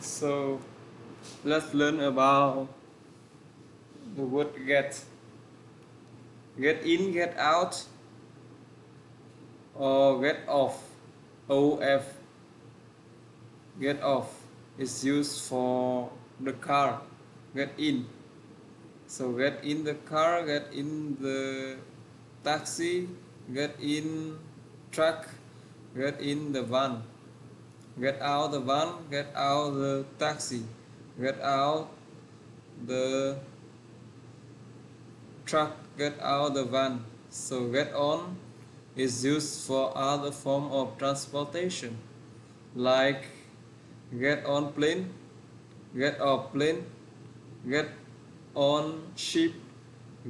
So let's learn about the word get. Get in, get out, or get off. OF. Get off is used for the car. Get in. So get in the car, get in the taxi, get in truck, get in the van get out the van get out the taxi. Get out the truck get out the van. So get on is used for other form of transportation. Like get on plane get off plane get on ship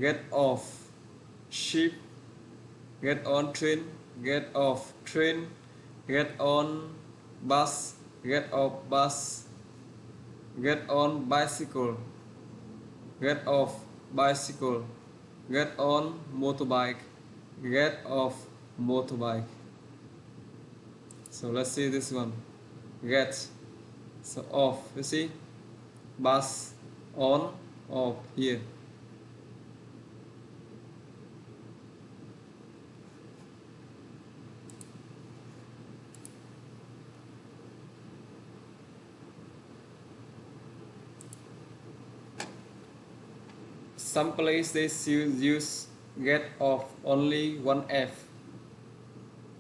get off ship get on train get off train get on bus get off bus get on bicycle get off bicycle get on motorbike get off motorbike. So let's see this one. Get. So off you see? Bus on off here some places they use get off only one F.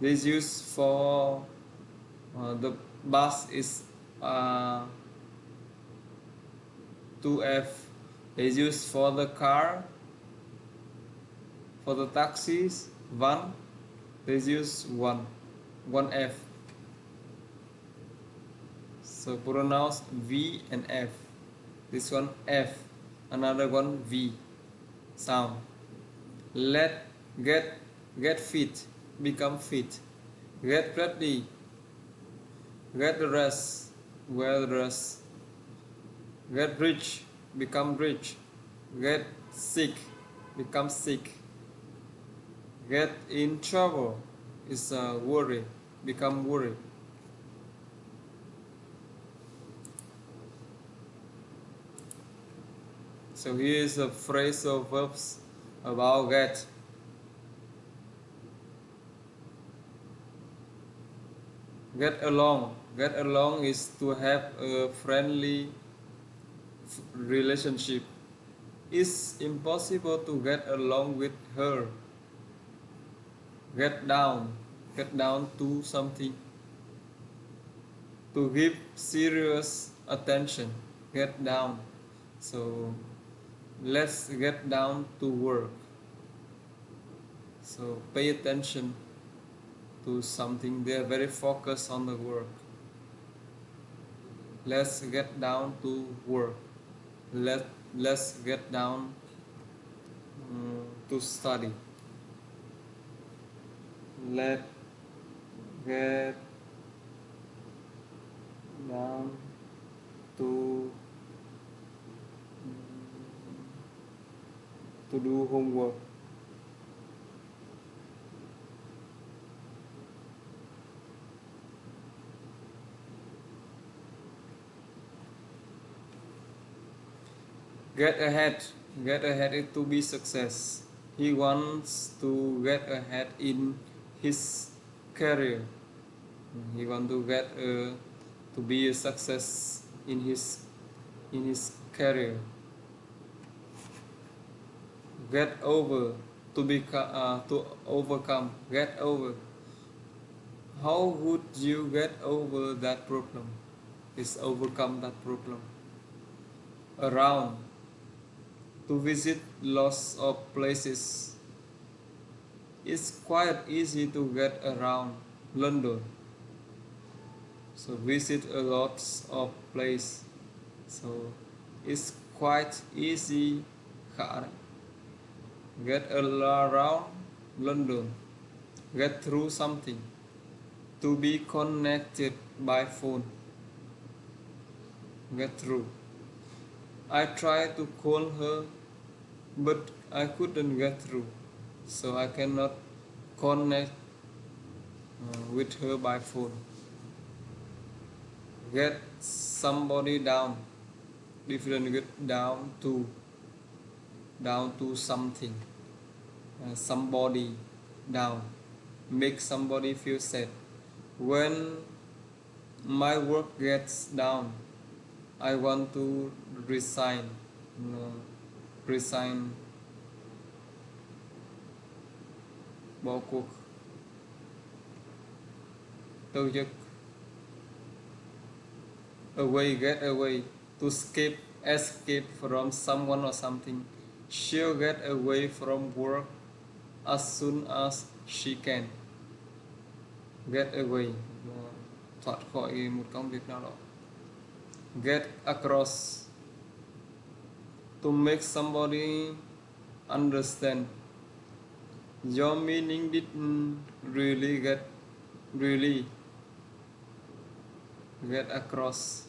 This use for uh, the bus is uh, 2F. They use for the car, for the taxis, one. They use one, one F. So pronounce V and F. This one F, another one V. Sound. Let get get fit become fit. Get ready. Get rest well rest. Get rich become rich. Get sick become sick. Get in trouble is a worry become worry So here is a phrase of verbs about get. Get along. Get along is to have a friendly relationship. It's impossible to get along with her. Get down. Get down to something. To give serious attention. Get down. So let's get down to work. So pay attention to something. They are very focused on the work. Let's get down to work. Let let's get down um, to study. Let get down to to do homework. Get ahead. Get ahead to be success. He wants to get ahead in his career. He want to get a, to be a success in his in his career get over to become uh, to overcome get over. How would you get over that problem? Is overcome that problem? Around. To visit lots of places. It's quite easy to get around London. So visit a lot of place. So it's quite easy get around London, get through something, to be connected by phone, get through. I tried to call her, but I couldn't get through, so I cannot connect uh, with her by phone. Get somebody down different get down to down to something somebody down make somebody feel sad. When my work gets down I want to resign you know, resign. Bỏ cuộc từ chức away get away to escape escape from someone or something. She'll get away from work as soon as she can. Get away. Thoát khỏi một công việc nào đó get across. To make somebody understand. Your meaning didn't really get really get across.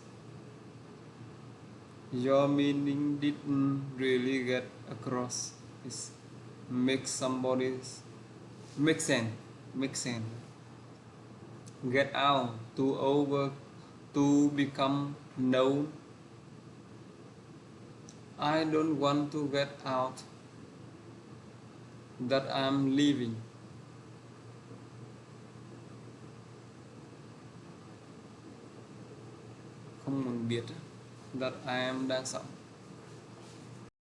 Your meaning didn't really get across. Is make somebody's make sense get out to over to become known. I don't want to get out that I'm leaving. Không muốn biết that I am đang sống